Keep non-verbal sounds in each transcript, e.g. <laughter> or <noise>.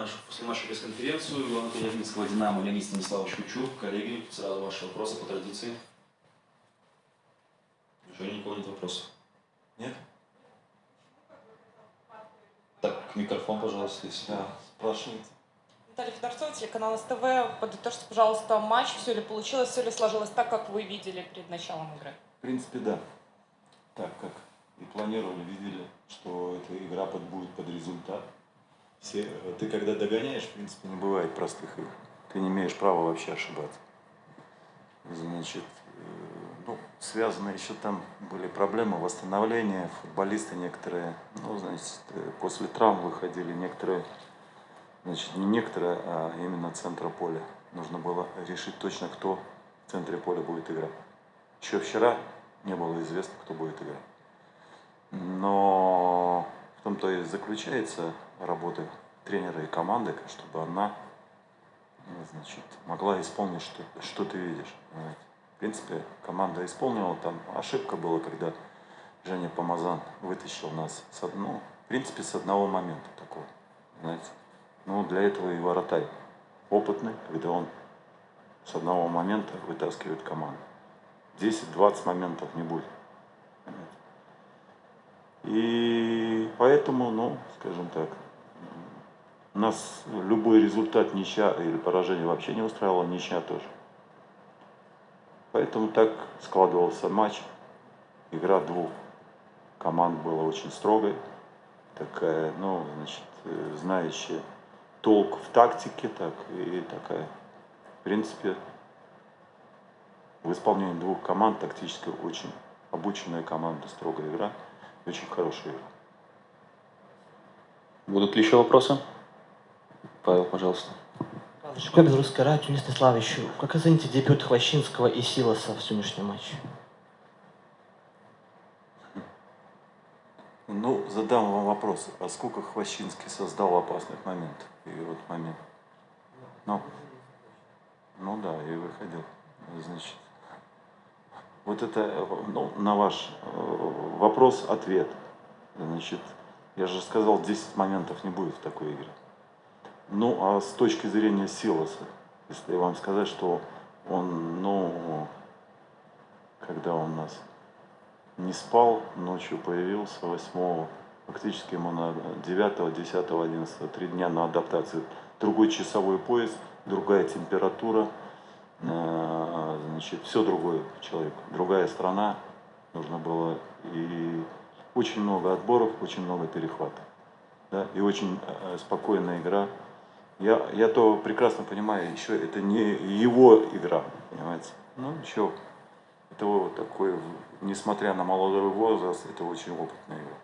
нашу послематчевую пресс-конференцию. Главный тренер Минского «Динамо» Леонид Станиславович Кучук. Коллеги, сразу ваши вопросы по традиции. Неужели никого нет вопросов? Нет? Так, микрофон, пожалуйста, если да, спрашиваете. Наталья Федорцова, телеканал СТВ. Подытожьте, пожалуйста, матч. Все ли получилось, все ли сложилось так, как вы видели перед началом игры? В принципе, да. Так, как и планировали, видели, что эта игра под, будет под результат. Все, ты когда догоняешь, в принципе, не бывает простых игр. Ты не имеешь права вообще ошибаться. Значит, э, ну, связаны еще там были проблемы восстановления. Футболисты некоторые, ну, значит, э, после травм выходили, некоторые, значит, не некоторые, а именно центра поля. Нужно было решить точно, кто в центре поля будет играть. Еще вчера не было известно, кто будет играть. Но в том-то и заключается работа тренера и команды, чтобы она значит, могла исполнить, что, что ты видишь. В принципе, команда исполнила, там ошибка была, когда Женя Помазан вытащил нас, с, ну, в принципе, с одного момента такого, знаете. Ну, для этого и воротарь опытный, когда он с одного момента вытаскивает команду. 10-20 моментов не будет. И поэтому, ну, скажем так, нас любой результат ничья или поражение вообще не устраивало, ничья тоже. Поэтому так складывался матч. Игра двух команд была очень строгой. Такая, ну, значит, знающая толк в тактике, так и такая, в принципе, в исполнении двух команд тактически очень обученная команда, строгая игра, очень хорошая игра. Будут ли еще вопросы? Павел, пожалуйста. Школа Белорусское радио, Денис Станиславович, как оцените дебют Хвощинского и Силоса в сегодняшнем матче? Ну, задам вам вопрос. А сколько Хвощинский создал опасных моментов? И вот момент. Ну, ну да, и выходил. Значит, вот это, ну, на ваш э, вопрос ответ. Значит, я же сказал, 10 моментов не будет в такой игре. Ну, а с точки зрения Силоса, если вам сказать, что он, ну, когда он нас не спал, ночью появился 8 фактически ему на 9, 10, 11, три дня на адаптацию. Другой часовой пояс, другая температура, э, значит, все другое человек, другая страна, нужно было и очень много отборов, очень много перехватов. Да, и очень э, спокойная игра, я, я то прекрасно понимаю, еще это не его игра, понимаете. Ну, еще это вот такой, несмотря на молодой возраст, это очень опытный игрок.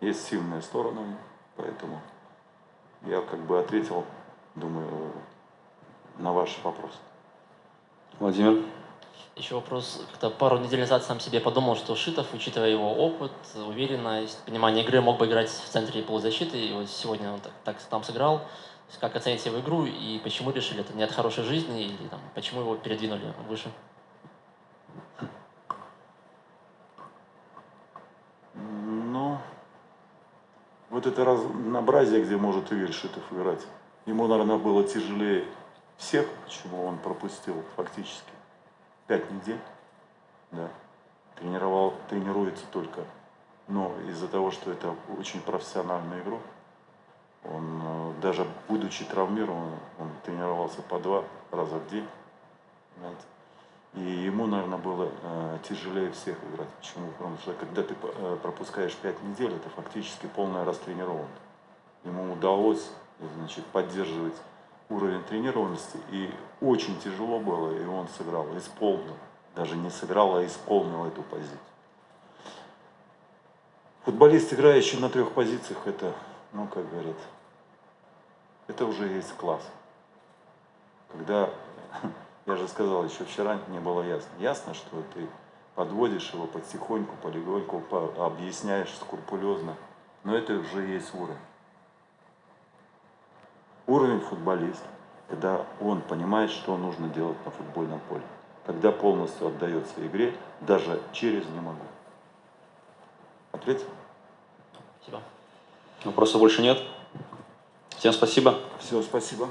Есть сильные стороны, поэтому я как бы ответил, думаю, на ваш вопрос. Владимир? Еще вопрос. Как-то пару недель назад сам себе подумал, что Шитов, учитывая его опыт, уверенность, понимание игры, мог бы играть в центре полузащиты. И вот сегодня он так, так там сыграл. Как оцените его игру и почему решили, это не от хорошей жизни или там, почему его передвинули выше? Ну, вот это разнообразие, где может Игорь Шитов играть. Ему, наверное, было тяжелее всех, почему он пропустил фактически пять недель. Да. Тренировал, тренируется только. Но из-за того, что это очень профессиональная игра, он, э, даже будучи травмирован, он тренировался по два раза в день. Понимаете? И ему, наверное, было э, тяжелее всех играть. Почему? Потому что когда ты э, пропускаешь пять недель, это фактически полная растренированность. Ему удалось значит, поддерживать уровень тренированности, и очень тяжело было, и он сыграл, исполнил. Даже не сыграл, а исполнил эту позицию. Футболист, играющий на трех позициях, это ну, как говорят, это уже есть класс. Когда, <laughs> я же сказал, еще вчера не было ясно. Ясно, что ты подводишь его потихоньку, полегоньку, объясняешь скрупулезно. Но это уже есть уровень. Уровень футболиста, когда он понимает, что нужно делать на футбольном поле. Когда полностью отдается игре, даже через не могу. Ответил? Спасибо. Вопросов больше нет? Всем спасибо. Все, спасибо.